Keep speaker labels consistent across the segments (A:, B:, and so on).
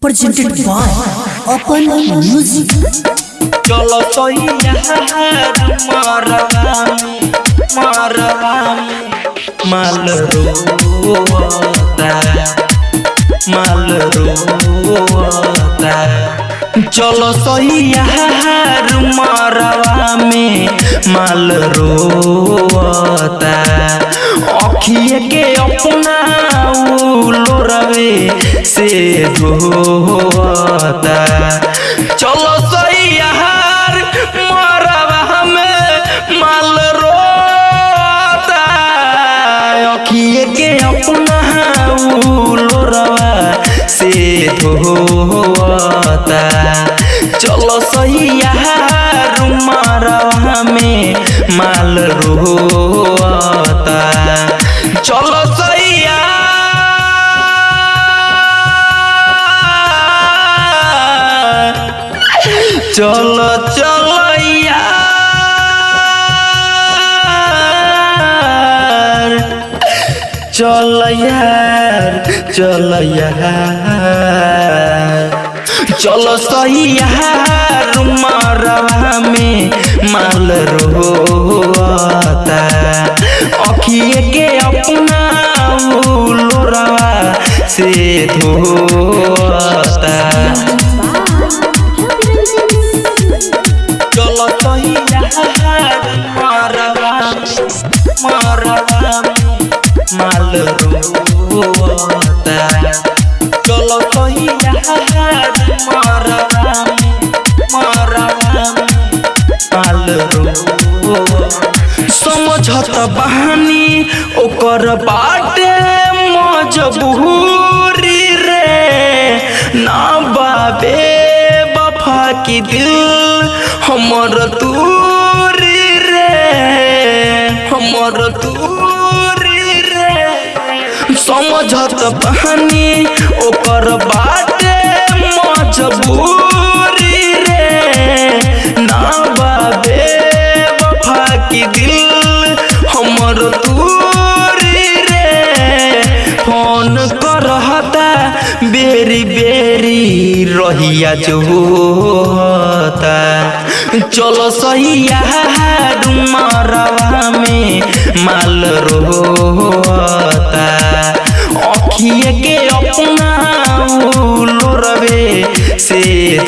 A: presented by Open Music.
B: चलो तो माल रोता माल रोता चलो सही यार मरवा में माल रोता अखिए के अपना लोरवे से धोता चलो सही यार मरवा में माल रोता अखिए के अपना लोरवा से धोता चलो सही मरवा में माल रोता चलो सही यार चलो चलो यार। चल यार चल यार। चलो सही यार मरवा में माल रोता अखिए के अपना लोरवा से धोता माल रोता समझत बहानी ओकर बाटे मजबूरी रे। ना बाबे, बफा की दिल हमर तूरी रे। हमर तूरी रे। समझत बहानी ओकर बाटे मजबूरी रे, ना बाबे वफा की दिल, हमर रे। फ़ोन करहता बेरी बेरी रहिया चलो सही यार मरवा में माल रोता अखिए के अपना लोरवे से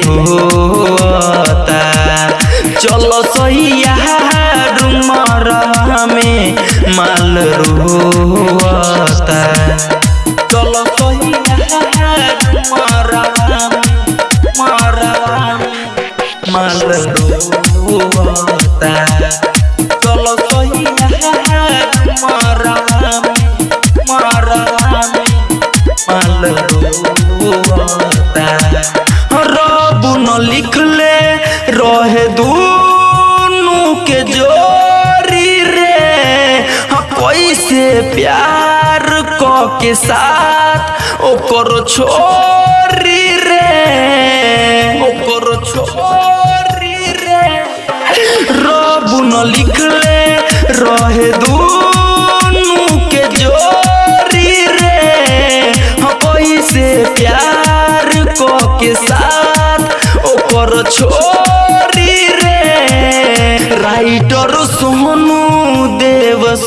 B: धोता चलो सही यार मरवा में माल रोता। चलो सही में माल रोता। चलो क साथ ओकर छोरी रे। ओकर छोरी रे। रब न लिखले रहे दूनु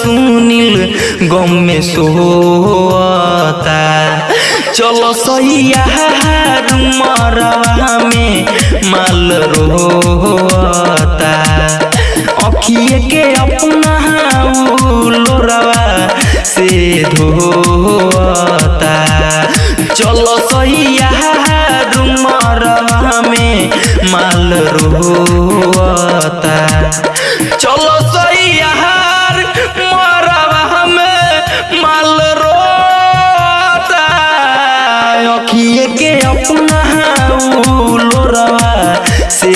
B: सुनील गम में सोता चलो मरवा में, माल रोता अखिए के अपना लोरवा, से धोता चलो मरवा में, माल रोता चलो सही के अपना लोरवा से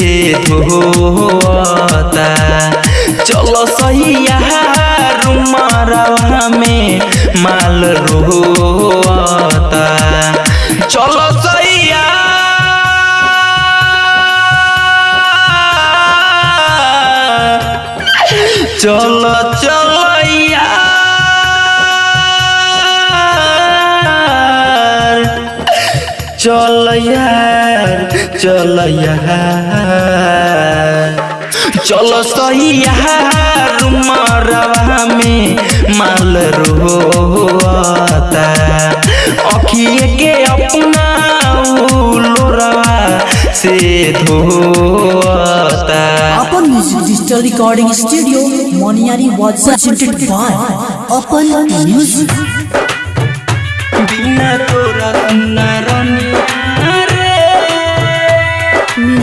B: धोता चलो सही मरवा में माल रोता। चलो चलो चलो चल यार चल यार चलो सही यार मरवा में माल रोता अखिए के अपना लोरवा से धोता।
A: अपन music digital recording studio Moniyari was अपन म्यूज़िक
B: बिना तोरा सुना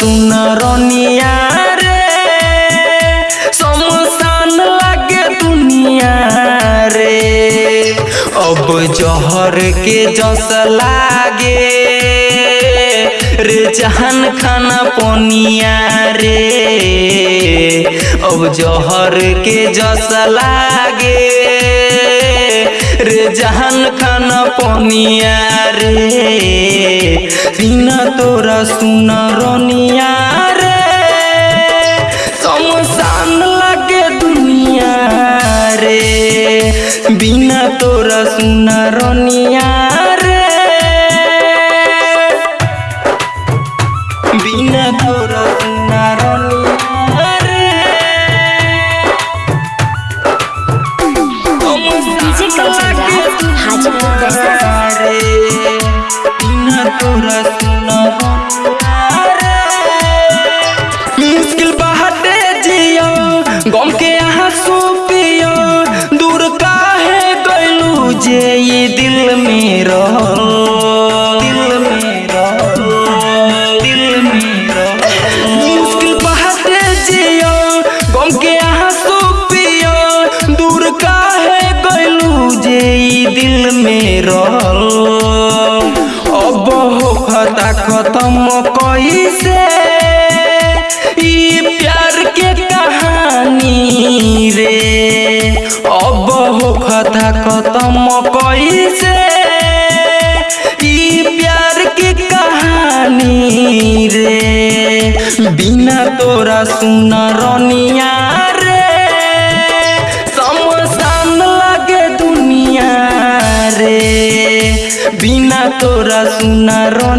B: सुना रे। रे। अब जहर के जस लागे। रे जहान खाना पनिया रे। अब जहर के जस लागे। रे जहान खाना पनिया रे। बिना तोरा सुना रनिया रे। समसान लगे दुनिया रे। बिना तोरा सुना रनिया के आँसू खत्म कैसे? प्यार के कहानी रे। बिना तोरा सुना रनिया रे। समसान लगे दुनिया रे। बिना तोरा सुना रनिया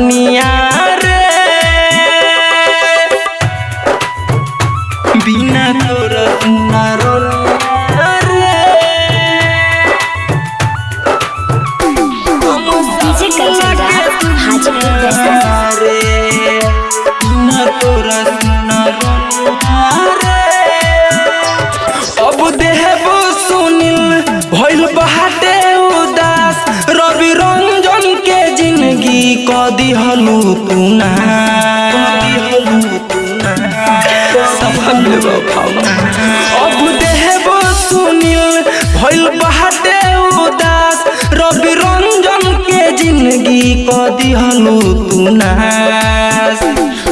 B: भइल बहाटे उदास। रवि रंजन के ज़िंदगी क दिहलु तू ना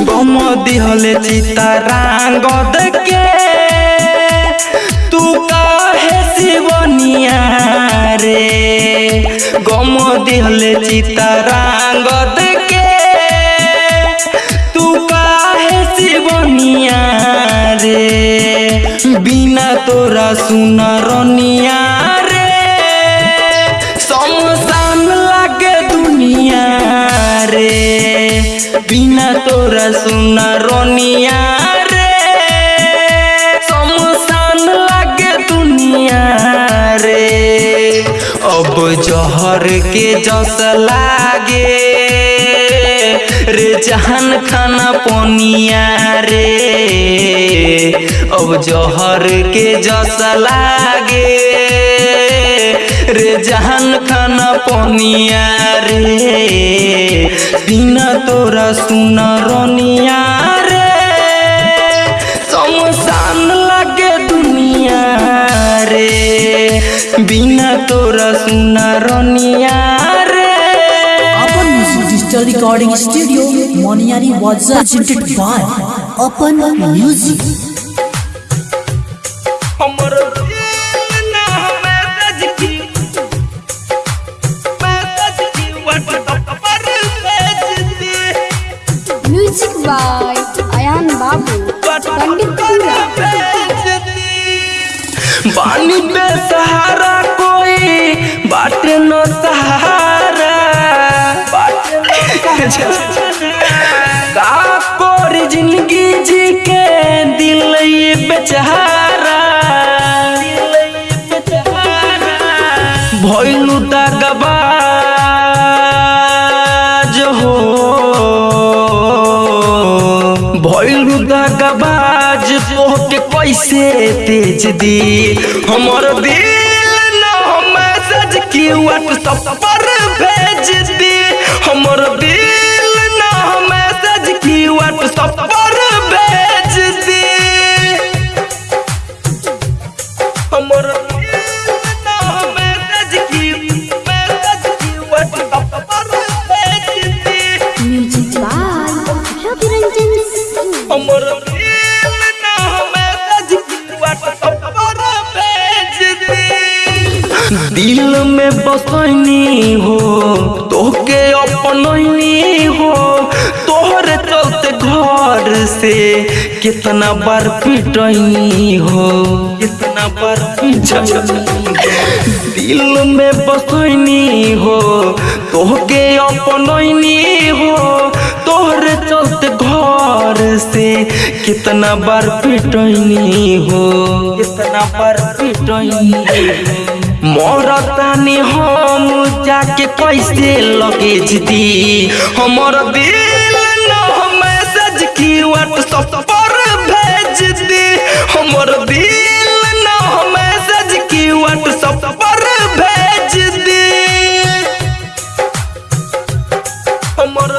B: गम दिहले चितारांगद के तू काहे शिवनिया रे? गम दिहले चितारांगद के तोरा सुना रनिया रे। समसान लागे दुनिया रे। बिना तोरा सुना रनिया रे। समसान लागे दुनिया रे। अब जहर के जस लागे। रे जहान खाना पनिया रे। अब जहर के जस लागे। रे जहान खाना पनिया रे। बिना तोरा सुन रनिया रे। समसान लागे दुनिया रे। बिना तोरा सुना Raniya
A: Digital Recording Studio, Moniari was presented by Open Music.
B: हमर दिल ना मैसेज की मैसेज की व्हाट्सएप पर
C: म्यूज़िक बाय अयान बाबू पंडितपुरा
B: बानी बेसहारा कोई बाटे न दगबाज हो। भइलु दागबाज तोहके कैसे तेज दी? हमर दिल न मैसेज की व्हाट्सएप पर भेज दी। दिल में बसनी हो तोके अपननी हो। तोहरे चलते घर से कितना बार पिटनी हो, कितना बार दिल में बसनी हो, तोहके अपननी हो। तोहरे चलते घर से कितना बार पिटनी हो, कितना बार पिटनी मरतानी हम जाके कैसे लगेज दी हमर दिल न मैसेज की व्हाट्सएप पर भेज दी। हमर दिल न मैसेज की व्हाट्सएप पर भेज दी। हमर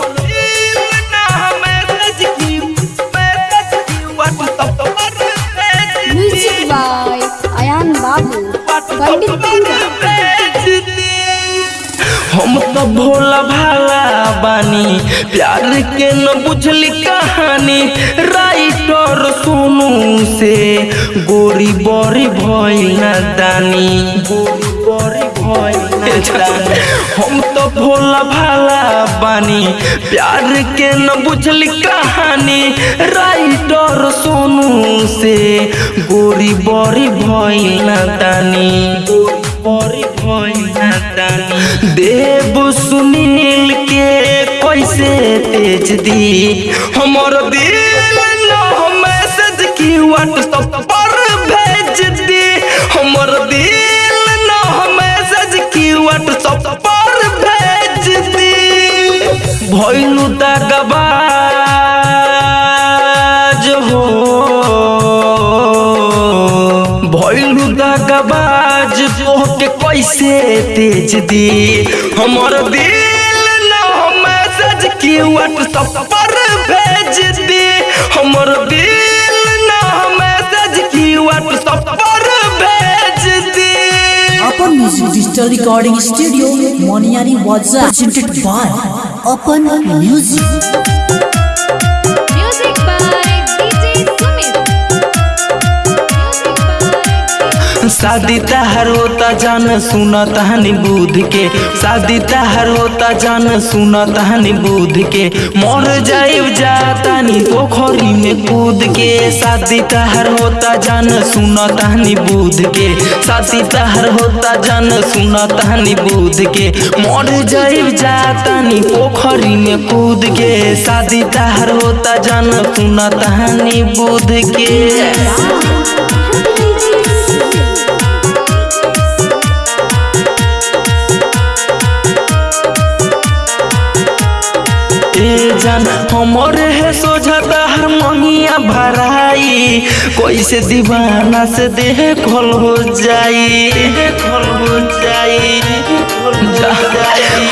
B: हम तो भोला भाला बानी। प्यार के न बुझली कहानी। राइटर सोनू से। गोरी बड़ी भइल दानी। गोरी ना हम तो भोला भाला बानी। प्यार के न बुझली कहानी। राइटर सोनू से। गोरी बड़ी भइल दानी। गोरी बड़ी भइल देव सुनील के कैसे तेज दी? हमर दिल मैसेज की व्हाट्सएप पर भेज दी। हमर दिल न मैसेज की व्हाट्सएप पर भेज दी। भइलु दगबाज कैसे तेज दी हमर दिल न मैसेज की व्हाट्सएप पर भेज दी हमर दिल न मैसेज की व्हाट्सएप पर भेज दी
A: Music Digital Recording Studio, Moniari was presented by Open Music.
C: Music
B: शादी तहर होता जान सुना तहनी बुध के। शादी तहर होता जान सुना तहनी बुध के। मर जाइब जातानी पोखरी में कूद के। शादी तहर होता जान सुना तहनी बुध के। शादी तहर होता जान सुना तहनी बुध के। मर जाइब जातानी पोखरी में कूद के। शादी तहर होता जान सुना तहनी बुध के। जान। हमर है सोझता हर मंगिया भराई। कैसे दीवाना से देह खोल हो जाई। खोल हो जाई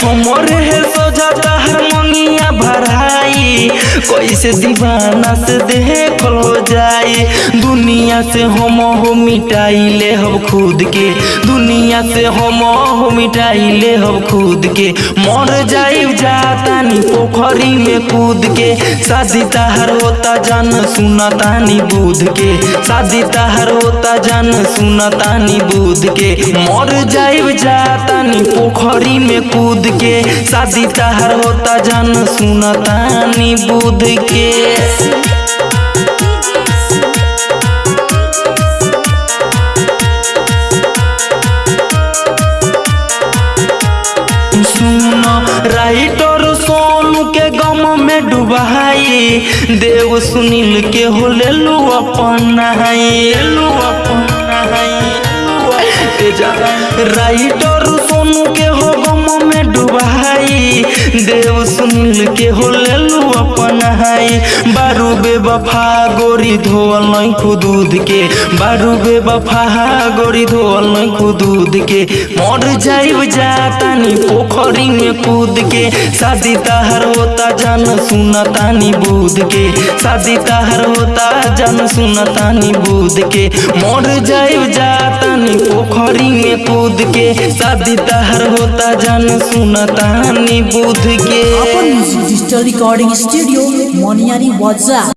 B: हमर है सोझता तहर मंगिया भराई। कैसे दीवाना से देह हो जाई दुनिया से हम हो मिटाई ले हम खुद के। दुनिया से हम हो मिटाई ले हम खुद के। मर जाई जातानी तानी पोखरी में कूद के। शादी तहर होता जान सुना तानी बूध के। शादी तहर होता जान सुना तानी बुध के। मर जाइब जा तानी पोखरी में कूद के। शादी तहर होता जान सुना तानी बूध के सुनो के गम में डुबाई। देव सुनील के हो ले लू अपन राइटर सोनू के देव सुनील के हो ले अपन हाई बारू बेवफा गोरी धोअल नहीं खुदूद के। बारू बेवफा गोरी धोअल नहीं खुदूद के। मर जाइब जातानी पोखरी में कूद के। शादी तहर होता जान सुना तानी बूद के। शादी तहर होता जान सुना तानी बूद के। मर जाइब जातानी पोखरी में कूद के। शादी तहर होता जान सुना तानी बूद
A: music. Music Digital Recording Studio, Moniani Wazza.